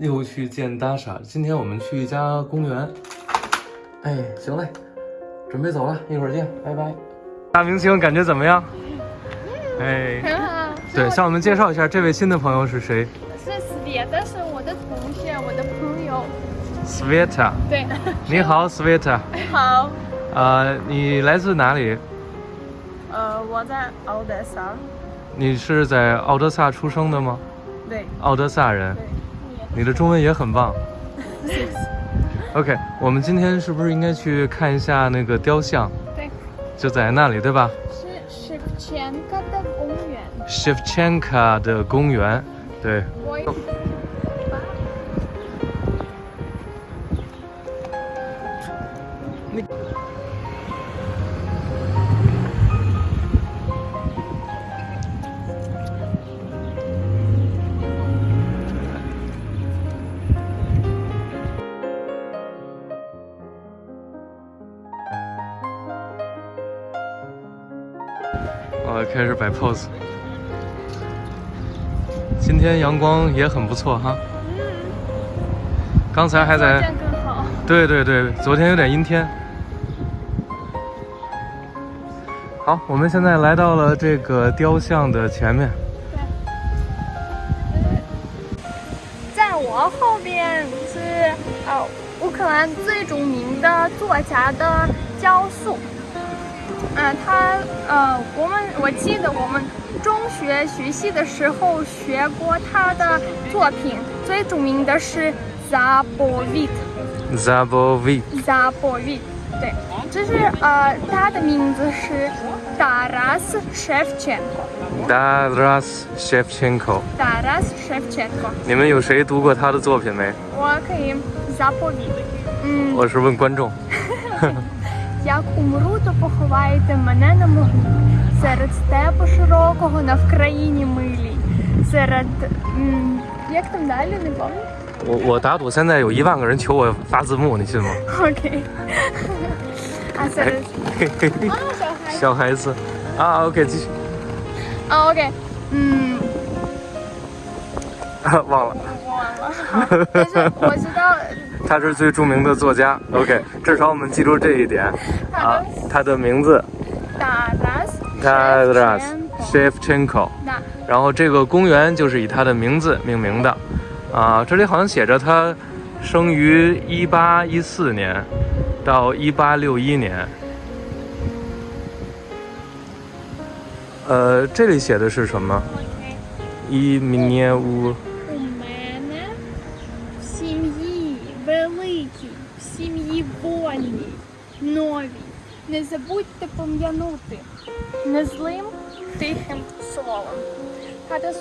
又去见大傻。今天我们去一家公园。哎，行嘞，准备走了，一会儿见，拜拜。大明星感觉怎么样？哎，很好。对，向我们介绍一下这位新的朋友是谁是 Sveta，是我的同学，我的朋友。？Sveta，对，你好，Sveta。好。呃，你来自哪里？呃，我在奥德萨。你是在奥德萨出生的吗？对奥德萨人，对。你的中文也很棒。谢谢。OK，我们今天是不是应该去看一下那个雕像？对，就在那里，对吧是 Shevchenko 的公园。？Shevchenka 的公园，对。开始摆 pose。今天阳光也很不错哈。刚才还在。对对对，昨天有点阴天。好，我们现在来到了这个雕像的前面。在我后边是呃乌克兰最著名的作家的雕塑。嗯、他呃，我们我记得我们中学学习的时候学过他的作品，最著名的是 Zabovit。Zabovit。Zabovit，对，这是呃，他的名字是 Taras Shevchenko。Taras Shevchenko。Taras Shevchenko，你们有谁读过他的作品没？我可以 Zabovit。嗯,我是问观众。Як умру, то поховайте мене на могилі серед степу широкого на Вкраїні милій. Серед м, як там далі, не пам'ятаю. 我我打赌现在有一万个人求我发字幕，你信吗？ Окей. А 哎 серед 嘿嘿嘿 а, 小孩小孩子啊，OK，继续，啊 OK，嗯，忘了，我忘了，好但是我知道 他是最著名的作家，OK，至少我们记住这一点。啊，他的名字 Taras Taras Shevchenko Shevchenko，那然后这个公园就是以他的名字命名的，啊，这里好像写着他生于一八一四年到一八六一年，呃，这里写的是什么。一明年Не забудьте пом'янути незлим тихим словом. 它的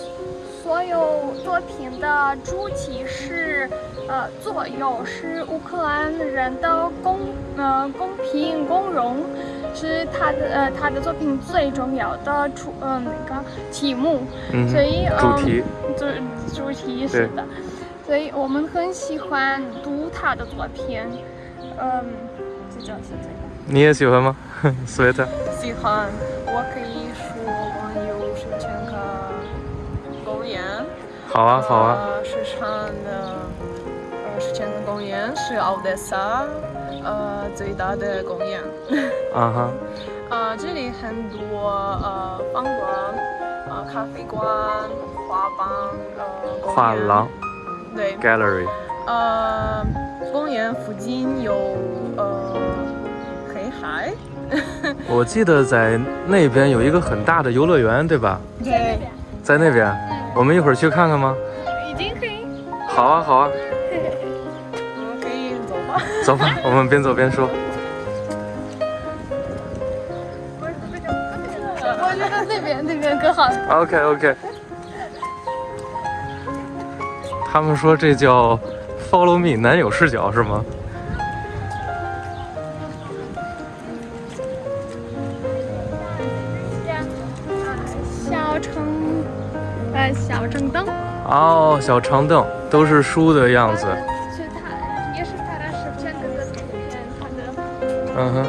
所有作品的主体是呃作用是乌克兰人的公呃公平公荣，是他的呃他的作品最重要的主呃那个题目。嗯哼，所以主题，主主题是的，所以我们很喜欢读他的作品，嗯，就这样是这个。你也喜欢吗 Sweet，喜欢，我可以说关于是这个公园。好啊，好啊，呃，是唱的，呃，是这个公园是奥德萨，呃，最大的公园。啊哈，呃，这里很多呃饭馆，呃咖啡馆、画廊，呃画廊对，Gallery，呃，公园附近有呃黑海。我记得在那边有一个很大的游乐园，对吧？对，在那边，我们一会儿去看看吗？已经可以。好啊，好啊，我们可以走吧。走吧，我们边走边说。我觉得那边那边更好。OK OK，他们说这叫 Follow Me 男友视角是吗？哦，小长凳都是书的样子。是他，也是拍了十片的图片，他的嗯哼。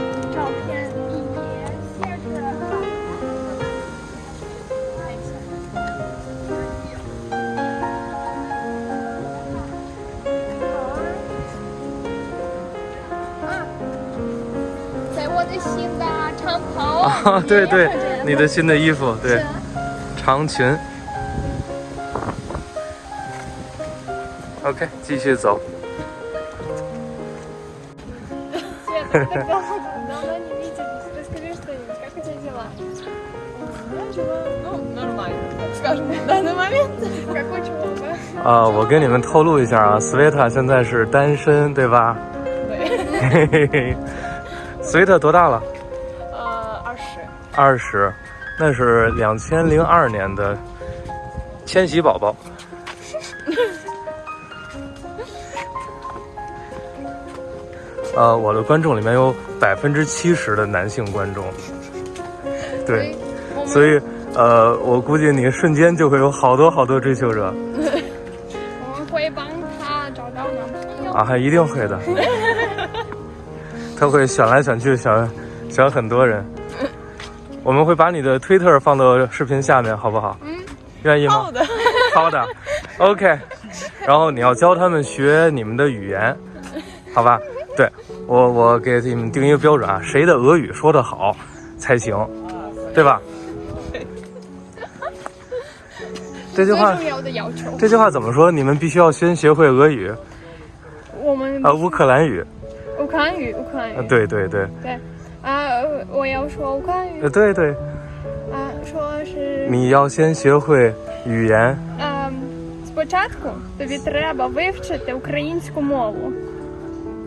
在我的新的长袍。啊，对对，你的新的衣服对，长裙。OK，继续走。啊，我跟你们透露一下啊，斯维塔现在是单身，对吧？对。斯维塔多大了？呃，二十。二十，那是两千零二年的千禧宝宝。呃，我的观众里面有百分之七十的男性观众，对，所以呃，我估计你瞬间就会有好多好多追求者 我们会帮他找到男朋友。啊，还一定会的。他会选来选去，选选很多人。我们会把你的推特放到视频下面，好不好？嗯，愿意吗？好的。好的，OK。然后你要教他们学你们的语言，好吧？对我，我给你们定一个标准啊，谁的俄语说得好才行，对吧？这句话最，重要的要求，这句话怎么说？你们必须要先学会俄语，我们呃，乌克兰语，乌克兰语，乌克兰语呃，，对对对，对啊，我要说乌克兰语呃，对对，啊，说是你要先学会语言， Ем, Спочатку тобі треба вивчити українську мову.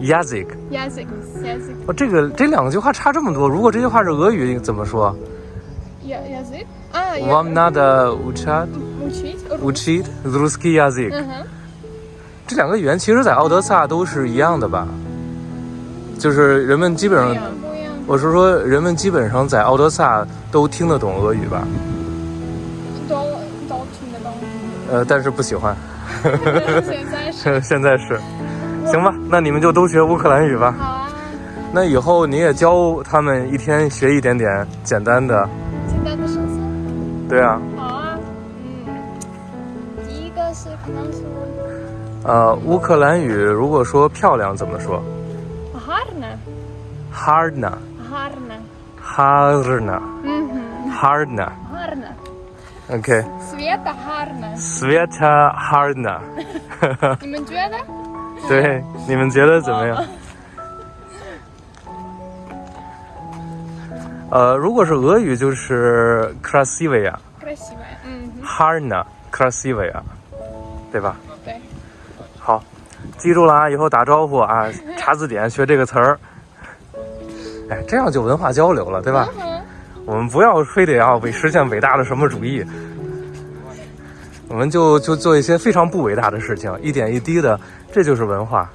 ，язик。 Язик. Язик. 哦，这个这两句话差这么多，如果这句话是俄语怎么说 Я- Язик. А, я- Вам надо учать учить. учить русский язык。 Ага. 这两个语言其实在奥德萨都是一样的吧？就是人们基本上，不一样。我是说人们基本上在奥德萨都听得懂俄语吧？都都听得懂。呃，但是不喜欢。现在是现在是， 行吧，那你们就都学乌克兰语吧。好啊。那以后你也教他们一天学一点点简单的。简单的首先。对啊。好啊，嗯，第一个是可能是。呃，乌克兰语如果说漂亮怎么说？Harna。Harna。Harna。Harna。嗯哼。Harna。Harna。OK。Sveta Harna。Sveta Harna。你们觉得？对你们觉得怎么样？呃如果是俄语就是 classivia 嗯 harna classivia 对吧？对。好记住了啊以后打招呼啊 查字典学这个词儿。哎这样就文化交流了对吧？我们不要非得要为实现伟大的什么主义。我们就就做一些非常不伟大的事情一点一滴的这就是文化。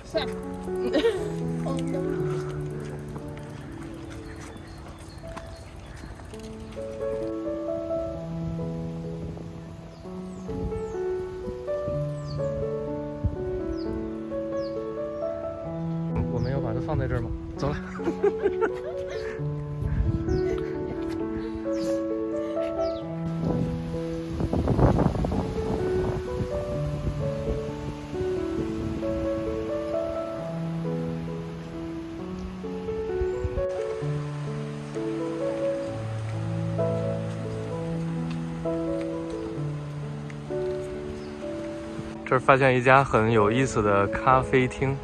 这儿发现一家很有意思的咖啡厅，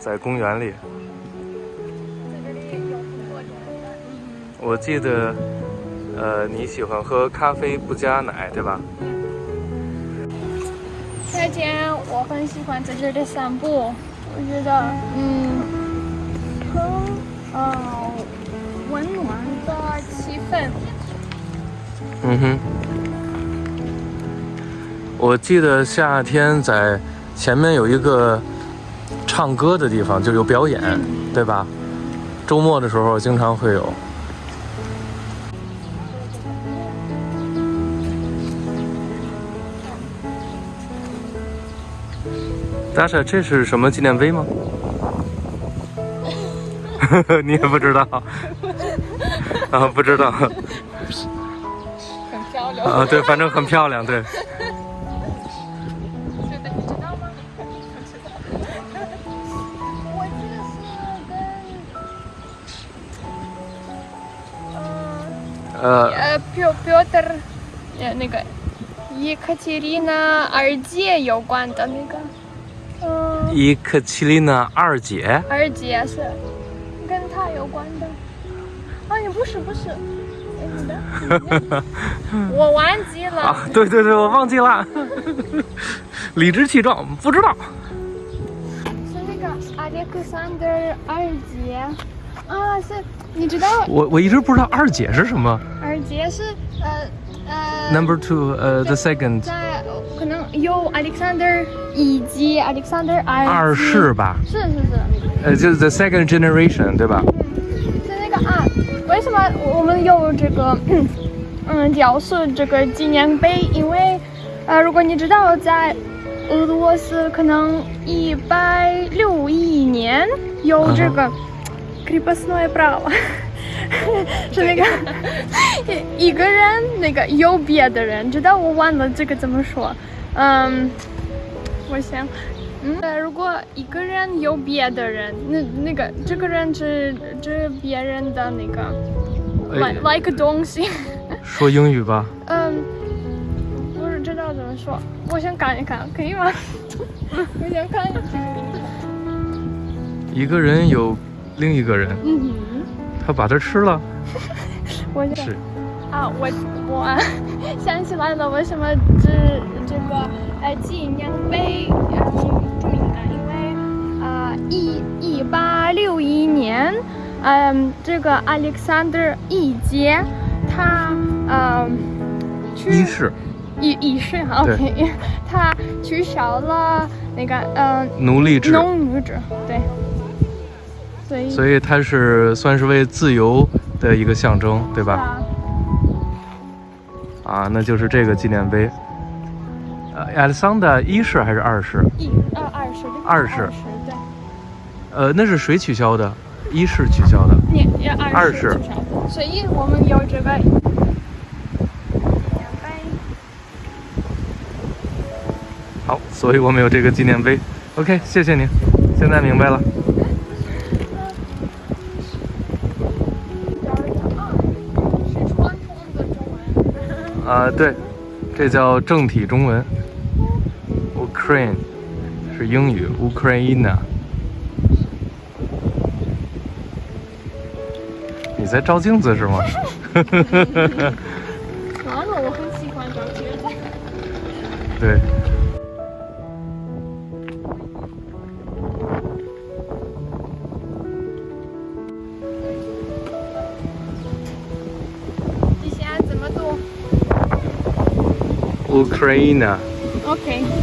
在公园里。我记得，呃，你喜欢喝咖啡不加奶，对吧？再见，我很喜欢在这里散步，我觉得，嗯，很，呃，温暖的气氛。嗯哼。我记得夏天在前面有一个唱歌的地方，就有表演，对吧？周末的时候经常会有。大傻，这是什么纪念碑吗？呵呵，你也不知道。啊，不知道。很漂亮。啊，对，反正很漂亮，对。呃，表表的，呃，那个，伊克齐里娜二姐，有关的那个，嗯，伊克齐里娜二姐，二姐是，跟她有关的。哎，不是不是，哎，我忘记了，对对对，我忘记了，理直气壮，不知道。是那个，阿迪克桑德尔二姐。啊，是你知道我我一直不知道二姐是什么。二姐是呃呃 Number two，呃，the second，在可能有 Alexander 以及 Alexander 二二级世吧？是是是，呃，就是 the second generation，对吧？是那个啊，为什么我们有这个 嗯雕塑这个纪念碑？因为呃，如果你知道在俄罗斯可能一百六一年有这个 крепостное право，是那个一一个人那个有别的人，知道我忘了这个怎么说，嗯，我想。嗯，呃如果一个人有别的人，那那个这个人是是别人的那个哎 like like 东西，说英语吧。嗯，不是知道怎么说，我想看一看，可以吗？我想看一下。一个人有 另一个人，嗯，他把它吃了。我想是，啊，我我 想起来了，为什么这这个呃纪念碑呃挺著名的？因为啊一一八六一年，嗯、这个 Alexander 一杰他嗯、去一世。一一世，OK，他取消了那个嗯、奴隶制，农奴制，对，所以所以它是算是为自由的一个象征，对吧？啊啊，那就是这个纪念碑。呃，亚历桑大一世还是二世？一呃二世二世二世对。呃，那是谁取消的？一世取消的。二二世十至少所以我们有这个纪念碑。好，所以我们有这个纪念碑。OK，谢谢您，现在明白了。文。啊、对，这叫正体中文。Ukraine 是英语，Ukraina。你在照镜子是吗？完了，我很喜欢照镜子。对。Ukraine. Okay.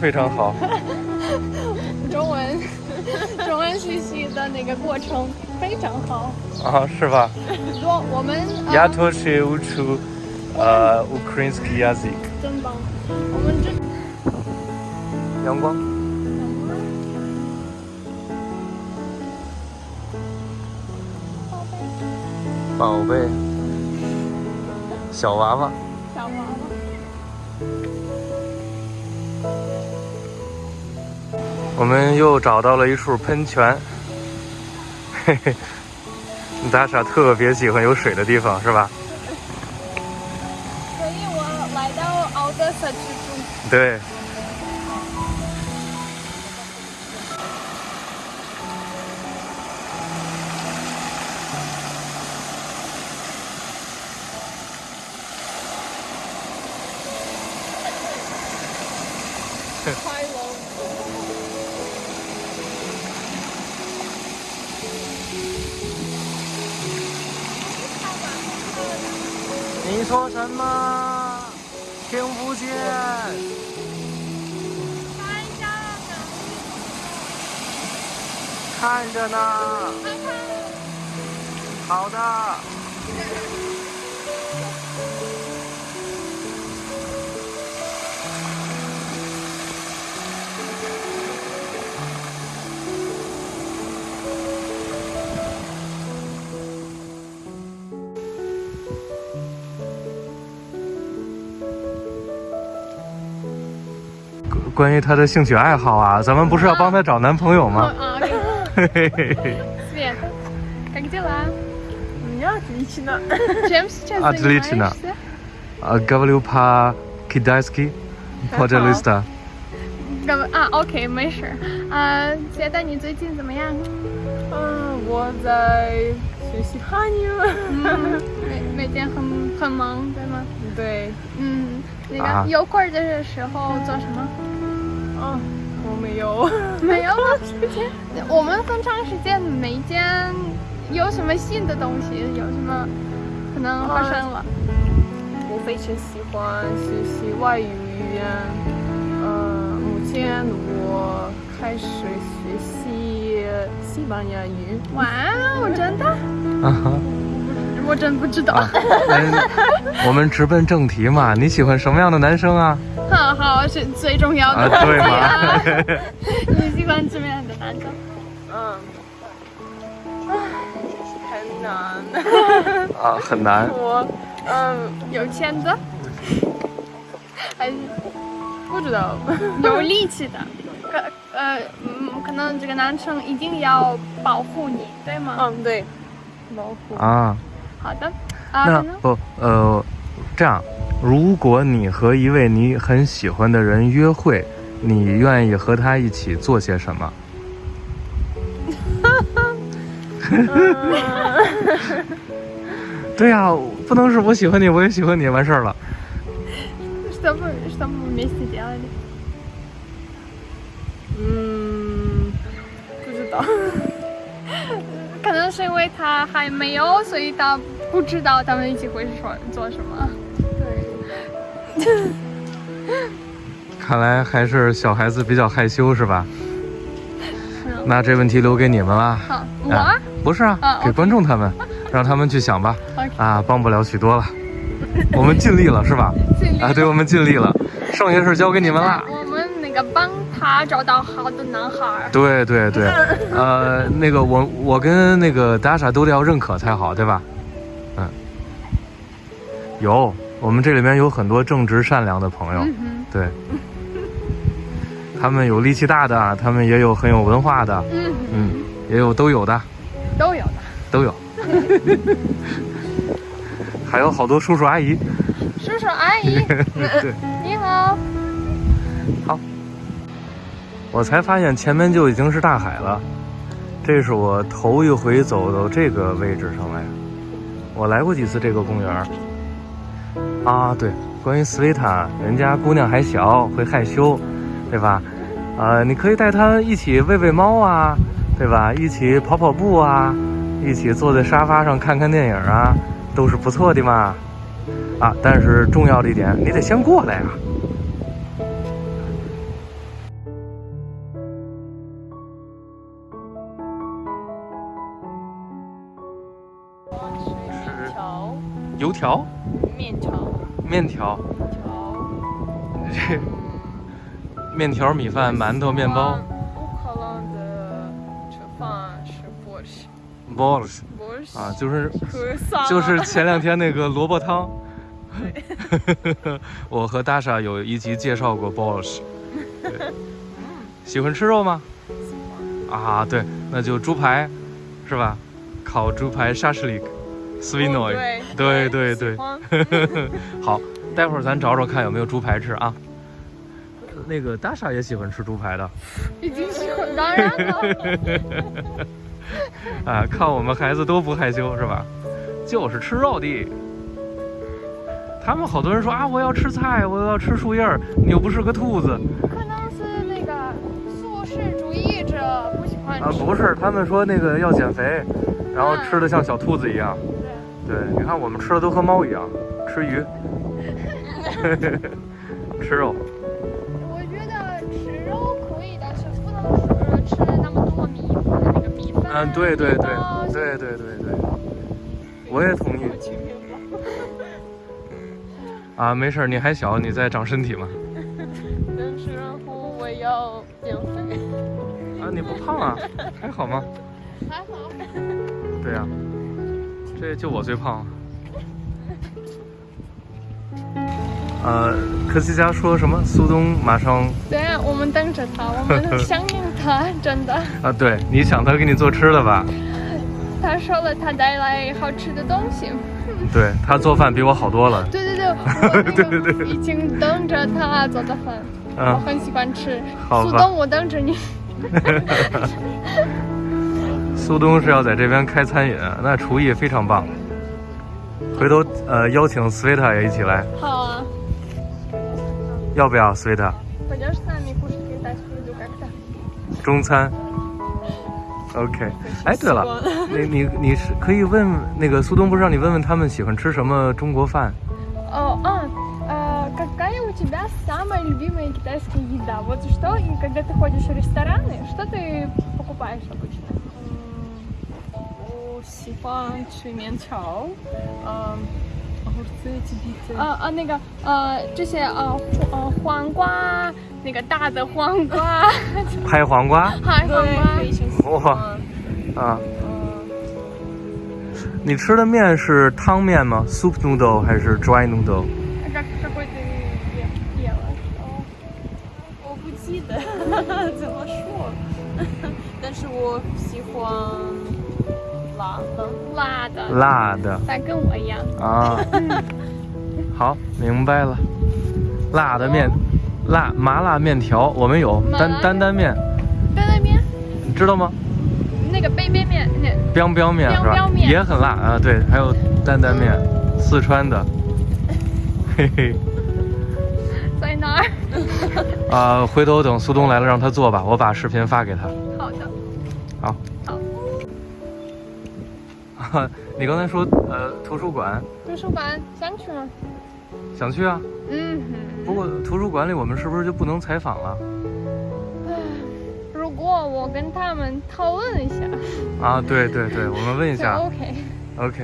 非常好？中文中文学习的那个过程非常好。啊，是吧？我我们呃 Я тоже учу э, украинский язык。真棒，我们这阳光。宝贝，小娃娃。小娃娃。 我们又找到了一处喷泉，嘿嘿，大傻特别喜欢有水的地方，是吧？所以我来到敖德萨居住。对。你说什么？听不见。看一下呢，看着呢。好的。关于她的兴趣爱好啊，咱们不是要帮她找男朋友吗？啊嘿嘿嘿嘿。 Свет, как дела? У меня отлично. Чем сейчас Отлично. занимаешься? А, говорю по-китайски, пожалуйста. Гов- А, окей, 没事。啊，觉得你最近怎么样？嗯，我在学习汉语。嗯，每每天很很忙，对吗？对，嗯，那啊个有空儿的时候做什么？ 啊，我没有。没有吗？我们很长时间没见，有什么新的东西？有什么可能发生了？我非常喜欢学习外语语言。呃，目前我开始学习西班牙语。哇哦，真的？啊哈。我真不知道。我们直奔正题嘛。你喜欢什么样的男生啊？好好是最重要的。啊，对吗？你喜欢什么样的男生？嗯，很难。啊，很难。我嗯有钱的，还是不知道。有力气的？可呃嗯，可能这个男生一定要保护你，对吗？嗯，对，保护。啊，好的。啊，那可能不呃，这样，如果你和一位你很喜欢的人约会，你愿意和他一起做些什么？对呀、不能是我喜欢你，我也喜欢你，完事儿了。 что вы что мы вместе делали？嗯， 可能是因为他还没有，所以他不知道他们一起会说做什么。对。看来还是小孩子比较害羞，是吧？是那这问题留给你们了。好，我啊不是啊，啊给观众他们，让他们去想吧。啊，帮不了许多了，我们尽力了，是吧？尽力啊，对，我们尽力了，剩下事交给你们了。我们那个帮他找到好的男孩儿。对对对，呃，那个我我跟那个达莎都得要认可才好，对吧？嗯，有，我们这里面有很多正直善良的朋友，嗯对，他们有力气大的，他们也有很有文化的，嗯嗯，也有都有的，都有的。都有，还有好多叔叔阿姨。叔叔阿姨，对，你好。我才发现前面就已经是大海了，这是我头一回走到这个位置上来。我来过几次这个公园啊，对，关于斯维塔，人家姑娘还小，会害羞，对吧？呃，你可以带她一起喂喂猫啊，对吧？一起跑跑步啊，一起坐在沙发上看看电影啊，都是不错的嘛。啊，但是重要的一点，你得先过来呀、油条？面条。面条。面条。这面条米饭馒头面包。乌克兰的吃饭是 porsche boris boris 啊就是就是前两天那个萝卜汤。呵呵呵呵我和大傻有一集介绍过 boris 喜欢吃肉吗？啊对那就猪排是吧？烤猪排沙士里克 s w i n o 对对对对 好，待会儿咱找找看有没有猪排吃啊。那个大傻也喜欢吃猪排的已经喜欢，当然了。啊，看我们孩子都不害羞是吧？就是吃肉的。他们好多人说啊，我要吃菜，我要吃树叶儿，你又不是个兔子可能是那个素食主义者不喜欢啊！吃。不是，他们说那个要减肥，然后吃的像小兔子一样。对对，你看我们吃的都和猫一样，吃鱼，吃肉。我觉得吃肉可以，但是不能吃吃那么多米那个米饭。嗯，对对对对对对对，我也同意。啊，没事儿，你还小，你在长身体嘛。但是然后我要减肥。啊，你不胖啊，还好吗？还好。对呀、这就我最胖。呃，科西嘉说什么？苏东马上对啊，我们等着他，我们 想念他，真的。啊，对，你想他给你做吃的吧？他说了，他带来好吃的东西。对他做饭比我好多了。对对对，我那对对已经等着他做的饭，我嗯，很喜欢吃。苏东，我等着你。苏东是要在这边开餐饮，那厨艺非常棒。回头呃邀请 Sveta 也一起来，好啊。要不要 Sveta？ Пойдешь с нами кушать китайскую еду как-то? 中餐。OK，哎，对了，你你你是可以问那个苏东，不是让你问问他们喜欢吃什么中国饭？ О, а, а, какая у тебя самая любимая китайская еда? Вот что, и когда ты ходишь в рестораны, что ты покупаешь обычно? 喜欢吃面条嗯啊啊那个呃这些啊呃黄瓜那个大的黄瓜。拍黄瓜？拍黄瓜哇啊。啊你吃的面是汤面吗？Soup noodle 还是 dry noodle 辣的，但跟我一样。啊。好，明白了。辣的面，辣麻辣面条我们有担担担面，担担面，你知道吗？那个杯杯面，那 biang biang 面是吧也很辣啊，对，还有担担面，四川的。嘿嘿。在哪儿？啊、回头等苏东来了让他做吧，我把视频发给他。好的。好。好。你刚才说呃图书馆图书馆想去吗？想去啊，嗯不过图书馆里我们是不是就不能采访了哼。如果我跟他们讨论一下，啊？对对对，我们问一下。OK。OK。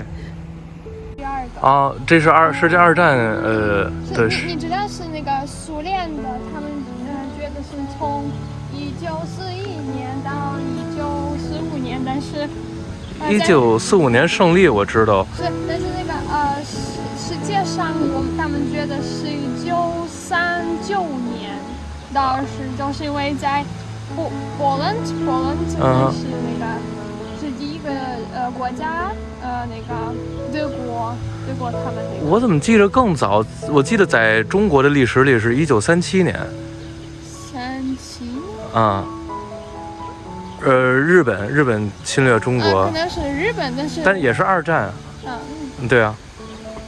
第二个。啊，这是二世界二战呃的是是你你知道是那个苏联的，他们呃觉得是从一九四一年到一九四五年，但是呃一九四五年胜利，我知道。是，但是那个呃世世界上我们他们觉得是一九三九年，当时就是因为在波波兰，波兰是那个是第一个呃国家，呃那个德国，德国他们那个我怎么记着更早？我记得在中国的历史里是一九三七年三七年。啊。呃，日本日本侵略中呃，国可，能是日本，但是但也是二战。嗯，嗯对啊，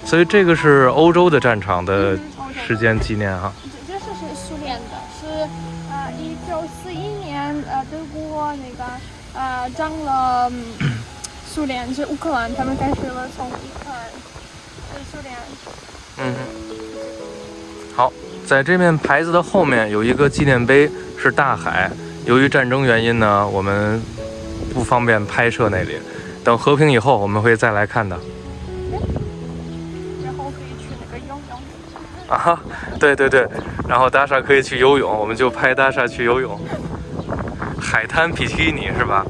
所以这个是欧洲的战场的时间纪念哈。这这是是苏联的，是呃一九四一年呃德国那个呃占了、嗯、苏联是乌克兰，他们开始了从乌克兰是苏联。嗯，好，在这面牌子的后面有一个纪念碑，是大海。由于战争原因呢，我们不方便拍摄那里。等和平以后，我们会再来看的。然后可以去那个游泳。啊，对对对，然后达莎可以去游泳，我们就拍达莎去游泳。海滩比基尼是吧？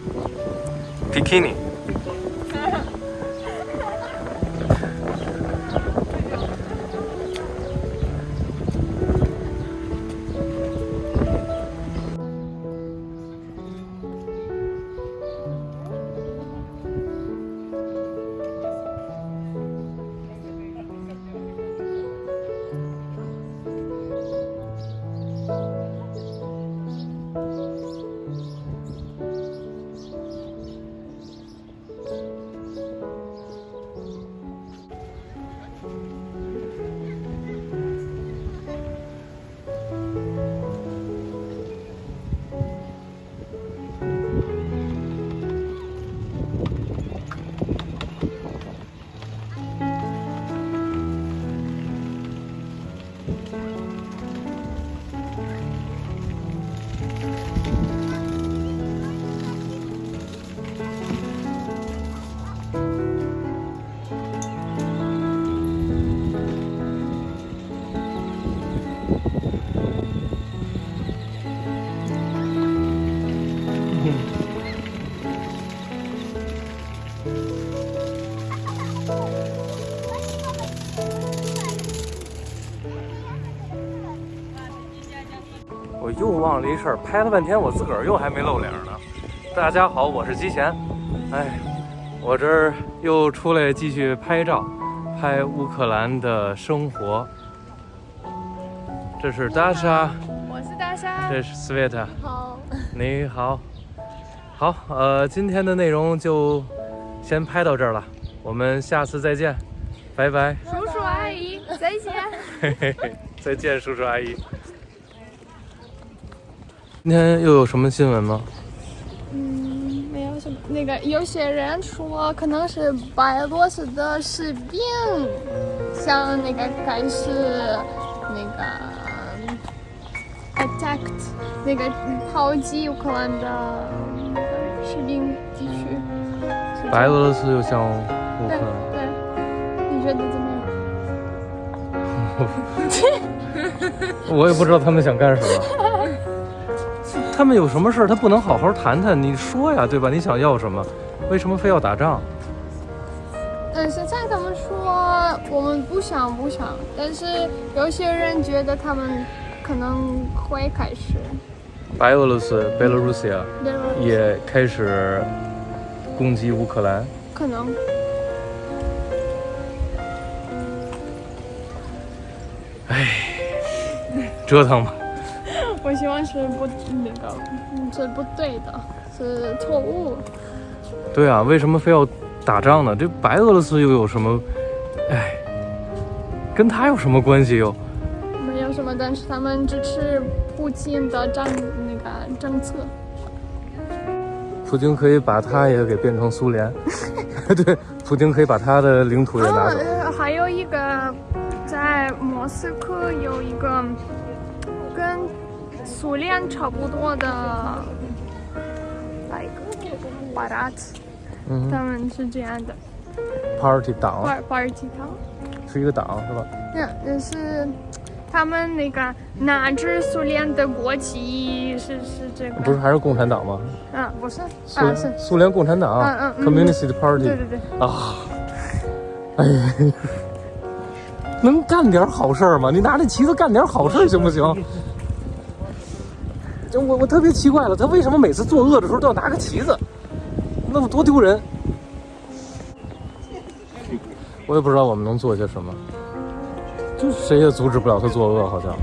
比基尼。又忘了一事儿，拍了半天，我自个儿又还没露脸呢。大家好，我是吉贤。哎，我这儿又出来继续拍照，拍乌克兰的生活。这是大莎，我是大莎。这是 Sveta。好，你好，好，呃，今天的内容就先拍到这儿了，我们下次再见，拜拜。叔叔阿姨，再见。嘿嘿嘿，再见，叔叔阿姨。今天又有什么新闻吗？嗯，没有什么。那个有些人说可能是白俄罗斯的士兵，像那个开始那个 attacked 那个炮击乌克兰的士兵地区。白俄罗斯又向乌克对兰，对，你觉得怎么样？我也不知道他们想干什么。他们有什么事儿，他不能好好谈谈？你说呀，对吧？你想要什么？为什么非要打仗？嗯，现在他们说我们不想不想，但是有些人觉得他们可能会开始。白俄罗斯 （Belarusia） 也开始攻击乌克兰。可能。哎折腾吧。我希望是不那个嗯是不对的，是错误。对啊，为什么非要打仗呢？这白俄罗斯又有什么？哎，跟他有什么关系又？没有什么，但是他们支持普京的战那个政策。普京可以把他也给变成苏联，对，普京可以把他的领土也拿走。呃还有一个在莫斯科有一个跟苏联差不多的，白鸽瓦拉茨，他们是这样的。Party 党，巴尔基党，是一个党是吧？那那是他们那个哪支苏联的国旗，是是这个？不是还是共产党吗？啊，不是，是苏联共产党，嗯嗯嗯，Communist Party，对对对。啊，哎呀，能干点好事儿吗？你拿那旗子干点好事儿行不行？就我我特别奇怪了，他为什么每次作恶的时候都要拿个旗子？那么多丢人！我也不知道我们能做些什么，就谁也阻止不了他作恶，好像。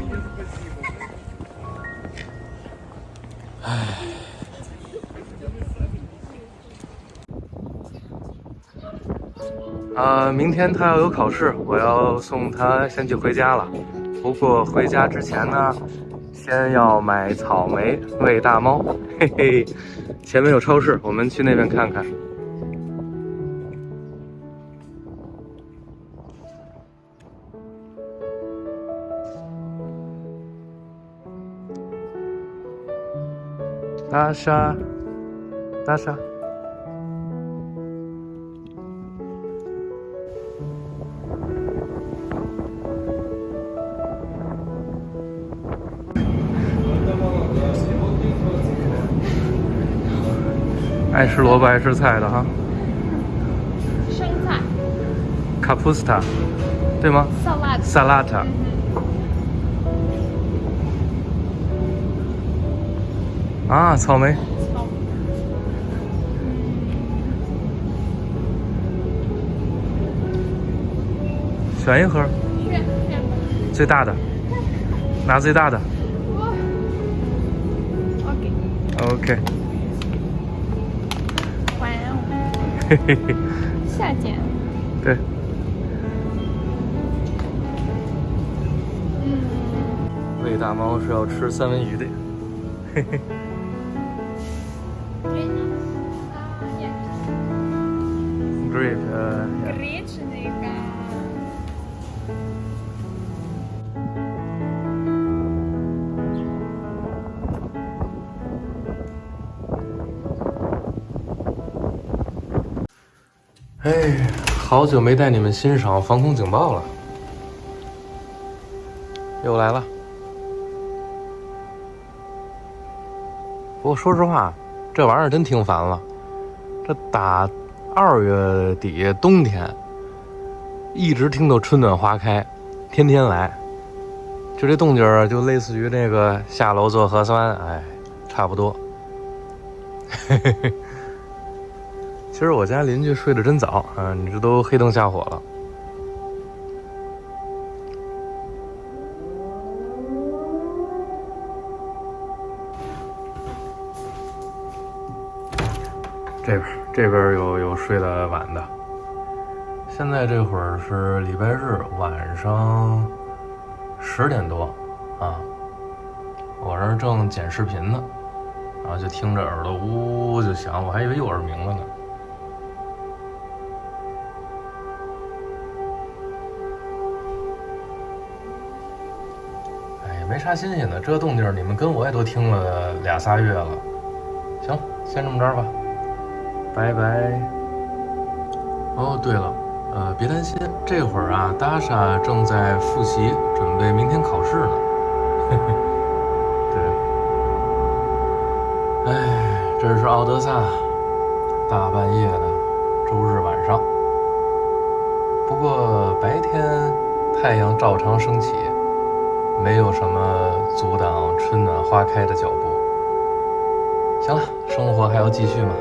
啊，明天他要有考试，我要送他先去回家了。不过回家之前呢，先要买草莓喂大猫。嘿嘿，前面有超市，我们去那边看看。大沙，大沙。爱吃萝卜爱吃菜的哈。生菜。Capusta，对吗？salad？Salata，啊，草莓，选一盒，选选吧。最大的，拿最大的。OK 嘿嘿嘿夏天对。嗯。喂大猫是要吃三文鱼的。嘿嘿嘿嘿 grape grape 那个。哎，好久没带你们欣赏防空警报了，又来了。不过说实话，这玩意儿真听烦了。这打二月底冬天，一直听到春暖花开，天天来，就这动静儿，就类似于那个下楼做核酸，哎，差不多。嘿嘿嘿。其实我家邻居睡得真早啊，你这都黑灯瞎火了。这边这边有有睡得晚的。现在这会儿是礼拜日晚上十点多啊，我这正剪视频呢，然后就听着耳朵呜呜就响，我还以为又耳鸣了呢。没啥新鲜的，这动静你们跟我也都听了俩仨月了。行，先这么着吧，拜拜。哦，对了。呃，别担心，这会儿啊，达莎正在复习，准备明天考试呢。对，哎，这是奥德萨，大半夜的，周日晚上。不过白天太阳照常升起，没有什么阻挡春暖花开的脚步。行了，生活还要继续嘛。